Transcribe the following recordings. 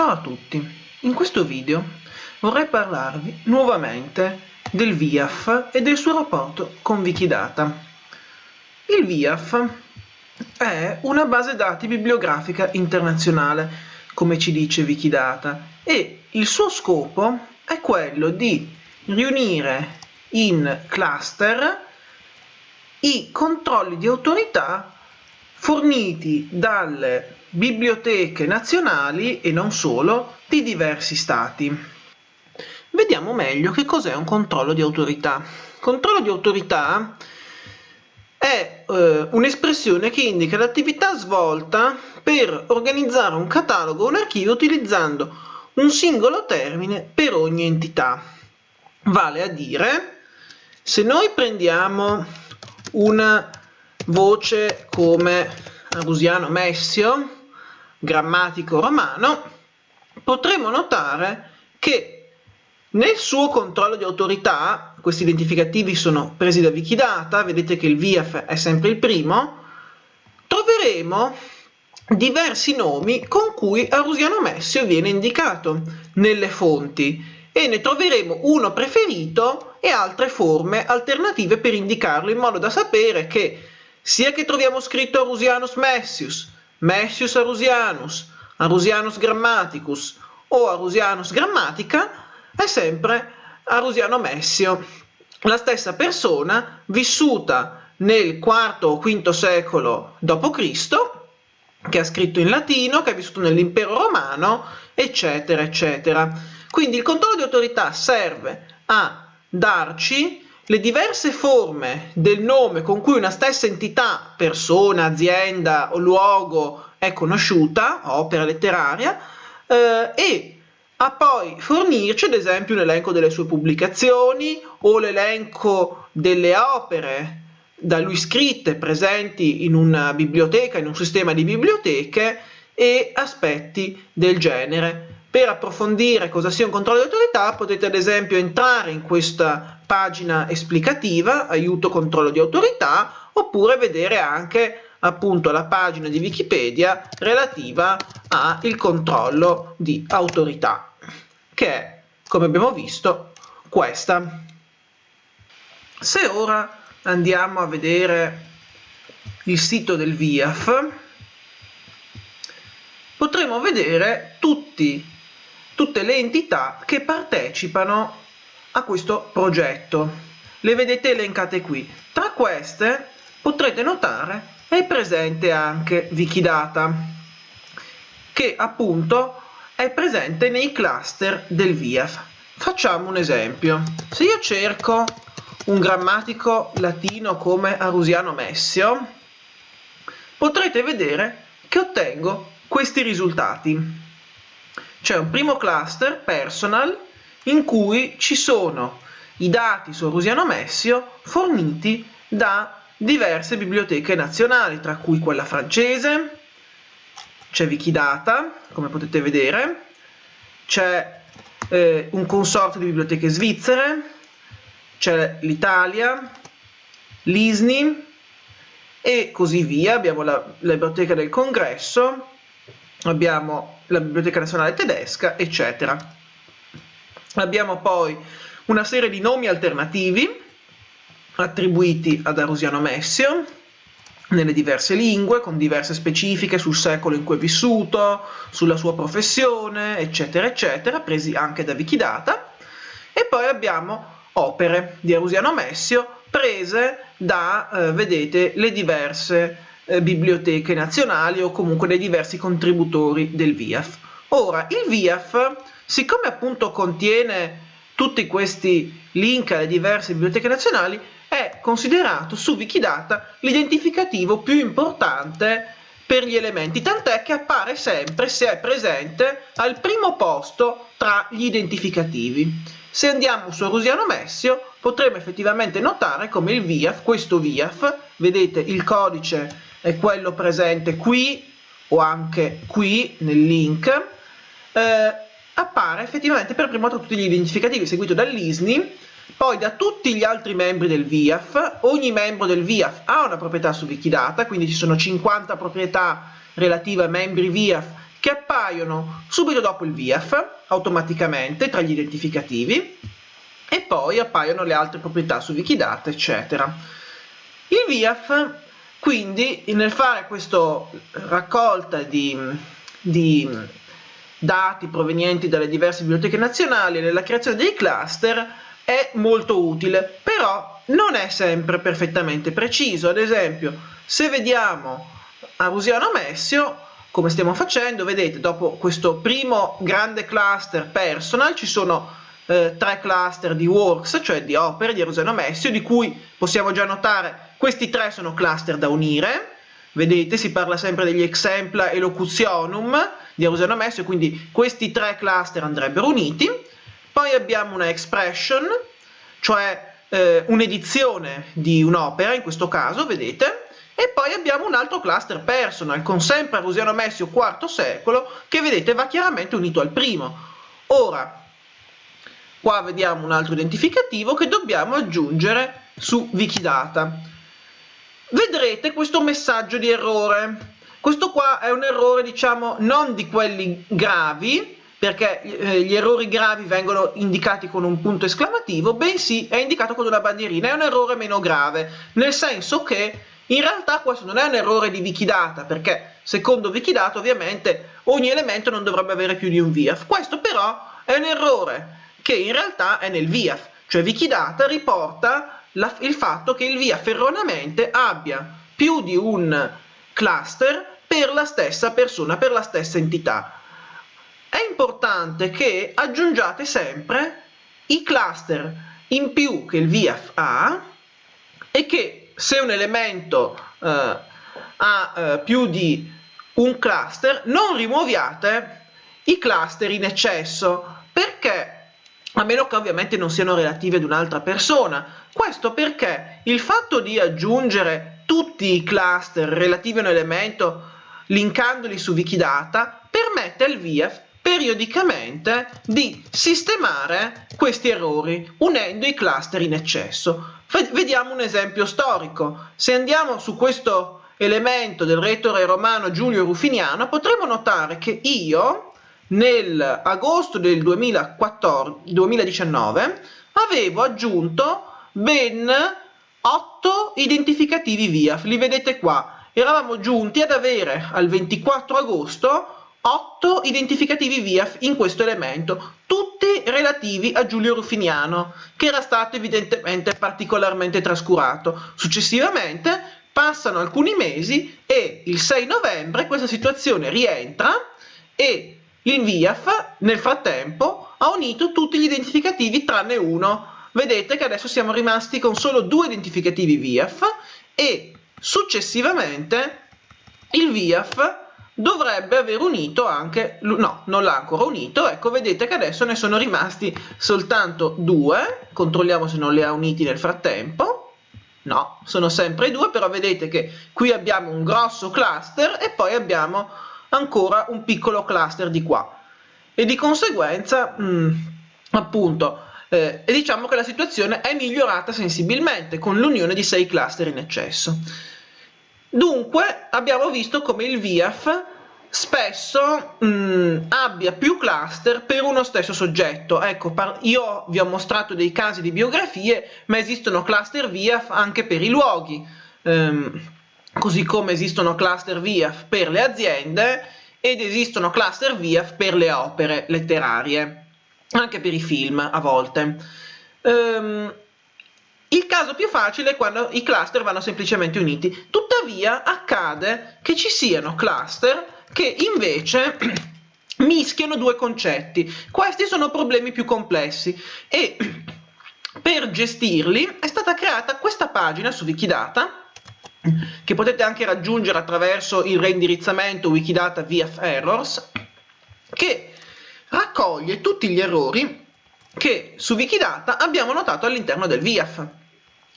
Ciao a tutti, in questo video vorrei parlarvi nuovamente del VIAF e del suo rapporto con Wikidata. Il VIAF è una base dati bibliografica internazionale, come ci dice Wikidata, e il suo scopo è quello di riunire in cluster i controlli di autorità forniti dalle biblioteche nazionali e non solo di diversi stati. Vediamo meglio che cos'è un controllo di autorità. Controllo di autorità è eh, un'espressione che indica l'attività svolta per organizzare un catalogo o un archivio utilizzando un singolo termine per ogni entità. Vale a dire, se noi prendiamo una voce come Arusiano Messio, grammatico romano, potremo notare che nel suo controllo di autorità, questi identificativi sono presi da Wikidata, vedete che il VIAF è sempre il primo, troveremo diversi nomi con cui Arusiano Messio viene indicato nelle fonti e ne troveremo uno preferito e altre forme alternative per indicarlo in modo da sapere che sia che troviamo scritto Arusianus Messius, Messius Arusianus, Arusianus Grammaticus o Arusianus Grammatica è sempre Arusiano Messio, la stessa persona vissuta nel IV o V secolo d.C., che ha scritto in latino, che ha vissuto nell'impero romano, eccetera, eccetera. Quindi il controllo di autorità serve a darci le diverse forme del nome con cui una stessa entità, persona, azienda o luogo è conosciuta, opera letteraria, eh, e a poi fornirci ad esempio un elenco delle sue pubblicazioni o l'elenco delle opere da lui scritte presenti in una biblioteca, in un sistema di biblioteche e aspetti del genere. Per approfondire cosa sia un controllo di autorità potete ad esempio entrare in questa pagina esplicativa, aiuto controllo di autorità, oppure vedere anche appunto la pagina di Wikipedia relativa al controllo di autorità, che è, come abbiamo visto, questa. Se ora andiamo a vedere il sito del VIAF, potremo vedere tutti tutte le entità che partecipano a questo progetto. Le vedete elencate qui. Tra queste potrete notare è presente anche Wikidata, che appunto è presente nei cluster del VIAF. Facciamo un esempio. Se io cerco un grammatico latino come Arusiano Messio, potrete vedere che ottengo questi risultati. C'è un primo cluster, personal, in cui ci sono i dati su Rusiano Messio forniti da diverse biblioteche nazionali, tra cui quella francese, c'è Wikidata, come potete vedere, c'è eh, un consorte di biblioteche svizzere, c'è l'Italia, l'ISNI e così via, abbiamo la, la biblioteca del congresso, abbiamo la Biblioteca Nazionale Tedesca, eccetera. Abbiamo poi una serie di nomi alternativi attribuiti ad Arusiano Messio nelle diverse lingue, con diverse specifiche sul secolo in cui è vissuto, sulla sua professione, eccetera, eccetera, presi anche da Wikidata. E poi abbiamo opere di Arusiano Messio prese da, eh, vedete, le diverse eh, biblioteche nazionali o comunque dei diversi contributori del VIAF. Ora, il VIAF, siccome appunto contiene tutti questi link alle diverse biblioteche nazionali, è considerato su Wikidata l'identificativo più importante per gli elementi, tant'è che appare sempre, se è presente, al primo posto tra gli identificativi. Se andiamo su Arusiano Messio, potremo effettivamente notare come il VIAF, questo VIAF, vedete il codice è quello presente qui o anche qui nel link, eh, appare effettivamente per primo tra tutti gli identificativi, seguito dall'ISNI, poi da tutti gli altri membri del VIAF, ogni membro del VIAF ha una proprietà su Wikidata, quindi ci sono 50 proprietà relative a membri VIAF che appaiono subito dopo il VIAF, automaticamente, tra gli identificativi, e poi appaiono le altre proprietà su Wikidata, eccetera. Il VIAF, quindi, nel fare questa raccolta di, di dati provenienti dalle diverse biblioteche nazionali e nella creazione dei cluster, è molto utile, però non è sempre perfettamente preciso. Ad esempio, se vediamo a Rusiano Messio, come stiamo facendo, vedete, dopo questo primo grande cluster personal ci sono eh, tre cluster di works, cioè di opere di Aruseno Messio, di cui possiamo già notare questi tre sono cluster da unire. Vedete, si parla sempre degli exempla e locutionum di Aruseno Messio, quindi questi tre cluster andrebbero uniti. Poi abbiamo una expression, cioè eh, un'edizione di un'opera, in questo caso, vedete, e poi abbiamo un altro cluster personal, con sempre Arusiano Messio IV secolo, che vedete va chiaramente unito al primo. Ora, Qua vediamo un altro identificativo che dobbiamo aggiungere su Wikidata. Vedrete questo messaggio di errore. Questo qua è un errore, diciamo, non di quelli gravi, perché eh, gli errori gravi vengono indicati con un punto esclamativo, bensì è indicato con una bandierina. È un errore meno grave, nel senso che in realtà questo non è un errore di Wikidata, perché secondo Wikidata ovviamente ogni elemento non dovrebbe avere più di un VIAF. Questo però è un errore che in realtà è nel VIAF, cioè Wikidata riporta la, il fatto che il VIAF erroneamente abbia più di un cluster per la stessa persona, per la stessa entità. È importante che aggiungiate sempre i cluster in più che il VIAF ha e che se un elemento eh, ha eh, più di un cluster non rimuoviate i cluster in eccesso perché a meno che ovviamente non siano relative ad un'altra persona. Questo perché il fatto di aggiungere tutti i cluster relativi a un elemento linkandoli su Wikidata permette al VIAF periodicamente di sistemare questi errori unendo i cluster in eccesso. Vediamo un esempio storico. Se andiamo su questo elemento del retore romano Giulio Rufiniano potremo notare che io nell'agosto del 2014, 2019 avevo aggiunto ben 8 identificativi VIAF, li vedete qua, eravamo giunti ad avere al 24 agosto 8 identificativi VIAF in questo elemento, tutti relativi a Giulio Ruffiniano, che era stato evidentemente particolarmente trascurato. Successivamente passano alcuni mesi e il 6 novembre questa situazione rientra e il VIAF nel frattempo ha unito tutti gli identificativi tranne uno. Vedete che adesso siamo rimasti con solo due identificativi VIAF e successivamente il VIAF dovrebbe aver unito anche, no, non l'ha ancora unito, ecco vedete che adesso ne sono rimasti soltanto due, controlliamo se non li ha uniti nel frattempo, no, sono sempre due, però vedete che qui abbiamo un grosso cluster e poi abbiamo ancora un piccolo cluster di qua. E di conseguenza mh, mm, appunto eh, diciamo che la situazione è migliorata sensibilmente con l'unione di 6 cluster in eccesso. Dunque abbiamo visto come il VIAF spesso mh, mm, abbia più cluster per uno stesso soggetto. Ecco io vi ho mostrato dei casi di biografie ma esistono cluster VIAF anche per i luoghi. Um, così come esistono cluster VIAF per le aziende ed esistono cluster VIAF per le opere letterarie, anche per i film a volte. Um, il caso più facile è quando i cluster vanno semplicemente uniti, tuttavia accade che ci siano cluster che invece mischiano due concetti. Questi sono problemi più complessi e per gestirli è stata creata questa pagina su Wikidata che potete anche raggiungere attraverso il reindirizzamento Wikidata VF Errors, che raccoglie tutti gli errori che su Wikidata abbiamo notato all'interno del VIAF,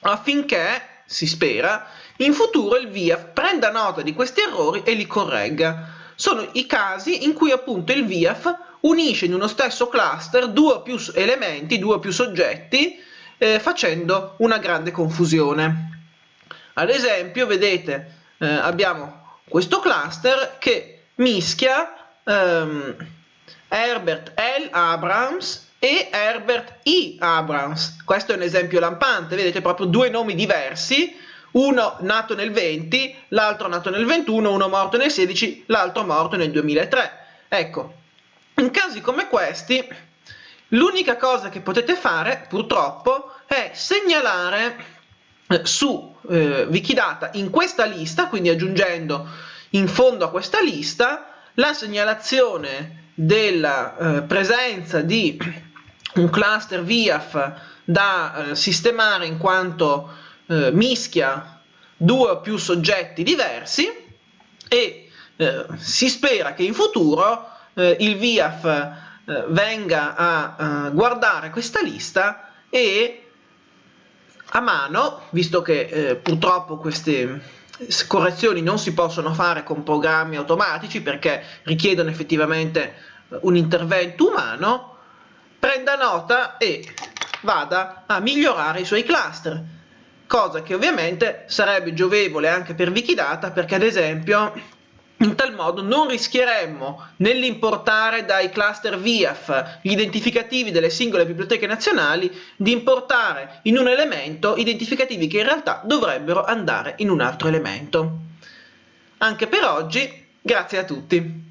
affinché, si spera, in futuro il VIAF prenda nota di questi errori e li corregga. Sono i casi in cui appunto il VIAF unisce in uno stesso cluster due o più elementi, due o più soggetti, eh, facendo una grande confusione. Ad esempio, vedete, eh, abbiamo questo cluster che mischia ehm, Herbert L. Abrams e Herbert E. Abrams. Questo è un esempio lampante, vedete proprio due nomi diversi, uno nato nel 20, l'altro nato nel 21, uno morto nel 16, l'altro morto nel 2003. Ecco, in casi come questi, l'unica cosa che potete fare, purtroppo, è segnalare eh, su eh, Wikidata in questa lista, quindi aggiungendo in fondo a questa lista, la segnalazione della eh, presenza di un cluster VIAF da eh, sistemare in quanto eh, mischia due o più soggetti diversi e eh, si spera che in futuro eh, il VIAF eh, venga a guardare questa lista e a mano, visto che purtroppo queste correzioni non si possono fare con programmi automatici perché richiedono effettivamente un intervento umano, prenda nota e vada a migliorare i suoi cluster, cosa che ovviamente sarebbe giovevole anche per Wikidata perché ad esempio in tal modo non rischieremmo nell'importare dai cluster VIAF gli identificativi delle singole biblioteche nazionali di importare in un elemento identificativi che in realtà dovrebbero andare in un altro elemento. Anche per oggi, grazie a tutti!